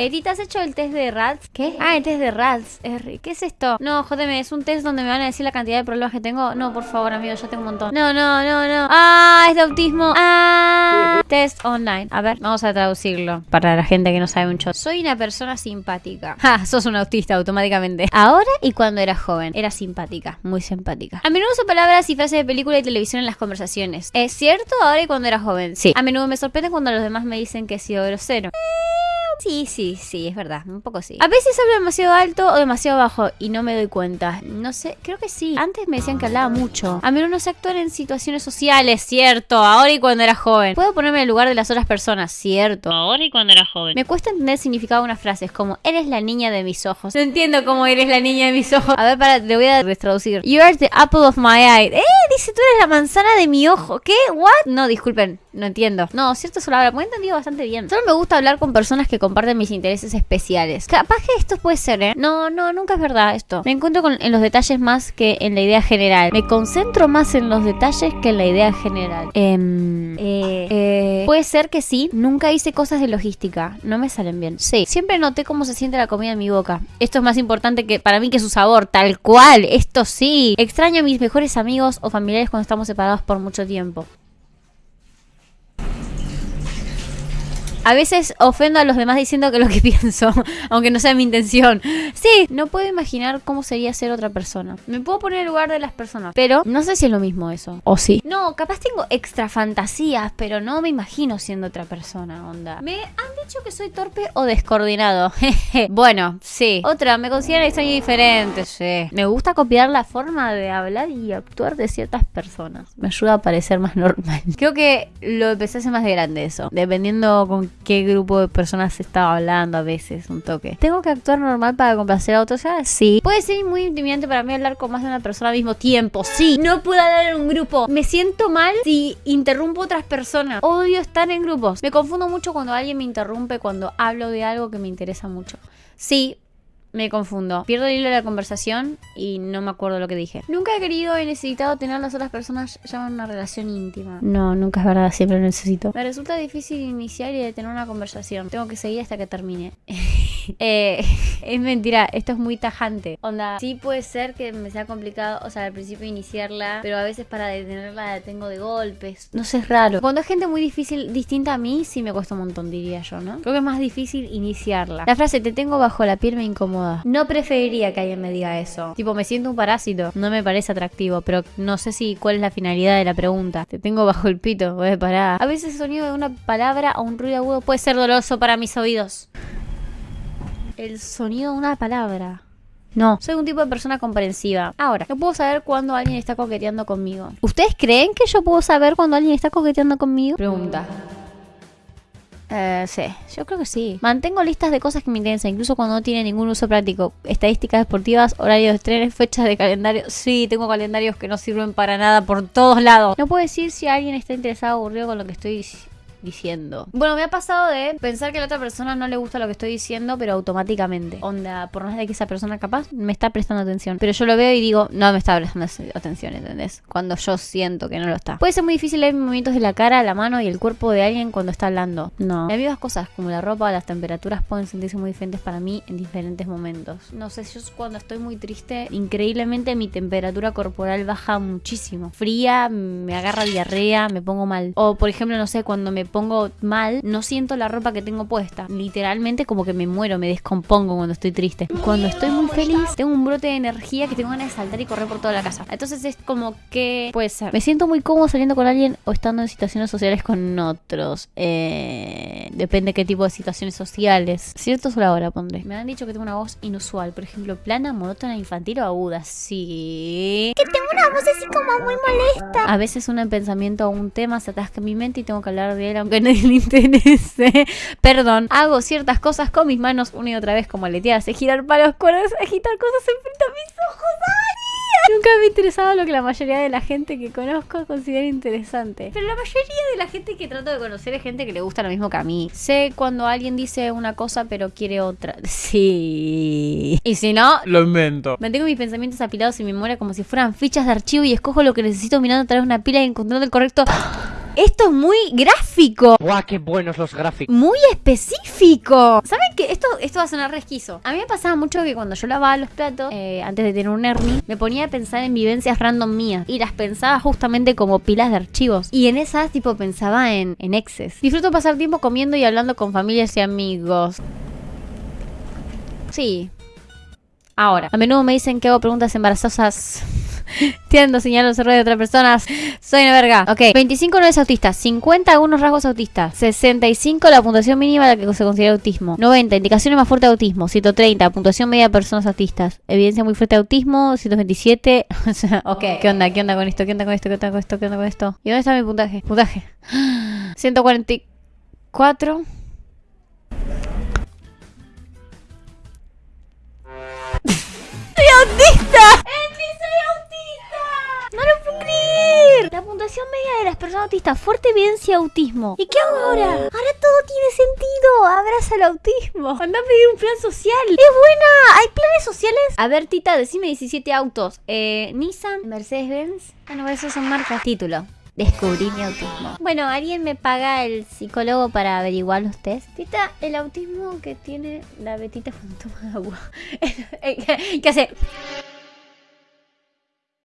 Edita, ¿has hecho el test de RATS? ¿Qué? Ah, el test de RATS. ¿Qué es esto? No, jódeme, es un test donde me van a decir la cantidad de problemas que tengo. No, por favor, amigo, yo tengo un montón. No, no, no, no. Ah, es de autismo. Ah, test online. A ver, vamos a traducirlo para la gente que no sabe mucho. Soy una persona simpática. Ja, sos un autista automáticamente. Ahora y cuando era joven, era simpática, muy simpática. A menudo uso palabras y frases de película y televisión en las conversaciones. ¿Es cierto? Ahora y cuando era joven. Sí. A menudo me sorprende cuando los demás me dicen que he sido grosero. Sí, sí, sí, es verdad, un poco sí. A veces hablo demasiado alto o demasiado bajo y no me doy cuenta. No sé, creo que sí. Antes me decían que hablaba mucho. A menudo no sé actuar en situaciones sociales, cierto. Ahora y cuando era joven. Puedo ponerme en el lugar de las otras personas, cierto. Ahora y cuando era joven. Me cuesta entender el significado de unas frases como eres la niña de mis ojos. No entiendo cómo eres la niña de mis ojos. A ver, para, le voy a retraducir. You are the apple of my eye. Eh, dice tú eres la manzana de mi ojo. ¿Qué? ¿What? No, disculpen, no entiendo. No, cierto solo habla. Me he entendido bastante bien. Solo me gusta hablar con personas que comparten mis intereses especiales. Capaz que esto puede ser, ¿eh? No, no, nunca es verdad esto. Me encuentro con, en los detalles más que en la idea general. Me concentro más en los detalles que en la idea general. Em, eh, eh, puede ser que sí. Nunca hice cosas de logística. No me salen bien. Sí. Siempre noté cómo se siente la comida en mi boca. Esto es más importante que para mí que su sabor. Tal cual. Esto sí. Extraño a mis mejores amigos o familiares cuando estamos separados por mucho tiempo. A veces ofendo a los demás diciendo que lo que pienso, aunque no sea mi intención. Sí, no puedo imaginar cómo sería ser otra persona. Me puedo poner en el lugar de las personas, pero no sé si es lo mismo eso. O sí. No, capaz tengo extra fantasías, pero no me imagino siendo otra persona, onda. Me han dicho que soy torpe o descoordinado. bueno, sí. Otra, me consideran extraño y diferente, sí. Me gusta copiar la forma de hablar y actuar de ciertas personas. Me ayuda a parecer más normal. Creo que lo empecé a hacer más de grande eso. Dependiendo con qué grupo de personas estaba hablando a veces, un toque. ¿Tengo que actuar normal para complacer a otros? Sí. Puede ser muy intimidante para mí hablar con más de una persona al mismo tiempo. Sí. No puedo hablar en un grupo. Me siento mal si interrumpo a otras personas. Odio estar en grupos. Me confundo mucho cuando alguien me interrumpe cuando hablo de algo que me interesa mucho. Sí, me confundo. Pierdo el hilo de la conversación y no me acuerdo lo que dije. Nunca he querido y necesitado tener a las otras personas ya en una relación íntima. No, nunca es verdad, siempre lo necesito. Me resulta difícil iniciar y detener una conversación. Tengo que seguir hasta que termine. eh, es mentira, esto es muy tajante. Onda, sí puede ser que me sea complicado, o sea, al principio iniciarla, pero a veces para detenerla la detengo de golpes. No sé, es raro. Cuando es gente muy difícil, distinta a mí, sí me cuesta un montón, diría yo, ¿no? Creo que es más difícil iniciarla. La frase te tengo bajo la piel me incomoda. No preferiría que alguien me diga eso. Tipo, me siento un parásito. No me parece atractivo, pero no sé si cuál es la finalidad de la pregunta. Te tengo bajo el pito, voy a parar. A veces el sonido de una palabra o un ruido agudo puede ser doloroso para mis oídos el sonido de una palabra. No, soy un tipo de persona comprensiva. Ahora, yo puedo saber cuando alguien está coqueteando conmigo. ¿Ustedes creen que yo puedo saber cuando alguien está coqueteando conmigo? Pregunta. Eh, sí, yo creo que sí. Mantengo listas de cosas que me interesan, incluso cuando no tiene ningún uso práctico. Estadísticas deportivas, horarios de trenes, fechas de calendario. Sí, tengo calendarios que no sirven para nada por todos lados. No puedo decir si alguien está interesado o aburrido con lo que estoy diciendo. Bueno, me ha pasado de pensar que a la otra persona no le gusta lo que estoy diciendo, pero automáticamente. Onda, por más de que esa persona capaz me está prestando atención. Pero yo lo veo y digo, no me está prestando atención, ¿entendés? Cuando yo siento que no lo está. Puede ser muy difícil leer movimientos de la cara, la mano y el cuerpo de alguien cuando está hablando. No. Las mismas cosas como la ropa, las temperaturas pueden sentirse muy diferentes para mí en diferentes momentos. No sé, yo cuando estoy muy triste, increíblemente mi temperatura corporal baja muchísimo. Fría, me agarra diarrea, me pongo mal. O por ejemplo, no sé, cuando me pongo mal, no siento la ropa que tengo puesta. Literalmente como que me muero, me descompongo cuando estoy triste. Cuando estoy muy feliz, tengo un brote de energía que tengo ganas de saltar y correr por toda la casa. Entonces es como que puede ser. Me siento muy cómodo saliendo con alguien o estando en situaciones sociales con otros. Eh, depende qué tipo de situaciones sociales. Cierto solo ahora pondré. Me han dicho que tengo una voz inusual. Por ejemplo, plana, monótona, infantil o aguda. Sí. Que tengo una voz así como muy molesta. A veces un pensamiento o un tema se atasca en mi mente y tengo que hablar de él aunque a nadie le interese. Perdón, hago ciertas cosas con mis manos una y otra vez como aletear, sé girar palos, cuerdas, agitar cosas enfrente a mis ojos. ¡Ari! Nunca me ha interesado lo que la mayoría de la gente que conozco considera interesante. Pero la mayoría de la gente que trato de conocer es gente que le gusta lo mismo que a mí. Sé cuando alguien dice una cosa pero quiere otra. Sí. Y si no, Lo invento. Mantengo mis pensamientos apilados en mi memoria como si fueran fichas de archivo y escojo lo que necesito mirando a través de una pila y encontrando el correcto. Esto es muy gráfico. ¡Guau, qué buenos los gráficos! Muy específico. ¿Saben qué? Esto, esto va a sonar resquizo. A mí me pasaba mucho que cuando yo lavaba los platos, eh, antes de tener un Ernie, me ponía a pensar en vivencias random mías. Y las pensaba justamente como pilas de archivos. Y en esas, tipo, pensaba en, en exes. Disfruto pasar tiempo comiendo y hablando con familias y amigos. Sí. Ahora, a menudo me dicen que hago preguntas embarazosas. Tiendo señalo los errores de otras personas. Soy una verga. Ok. 25 no es autista. 50 algunos rasgos autistas. 65 la puntuación mínima de la que se considera autismo. 90 indicaciones más fuertes de autismo. 130 puntuación media de personas autistas. Evidencia muy fuerte de autismo. 127. O sea, ok. ¿Qué onda? ¿Qué onda con esto? ¿Qué onda con esto? ¿Qué onda con esto? ¿Qué onda con esto? ¿Y dónde está mi puntaje? Puntaje. 144. ¡Soy autista! Puntuación media de las personas autistas, fuerte evidencia de autismo. ¿Y qué hago ahora? Ahora todo tiene sentido. Abraza el autismo. Anda a pedir un plan social. ¡Es buena! ¿Hay planes sociales? A ver, Tita, decime 17 autos. Eh, Nissan, Mercedes-Benz. Ah, no, esos son marcas. Título. Descubrí mi autismo. Bueno, ¿alguien me paga el psicólogo para averiguar los test? Tita, el autismo que tiene la betita cuando toma agua. ¿Qué hace?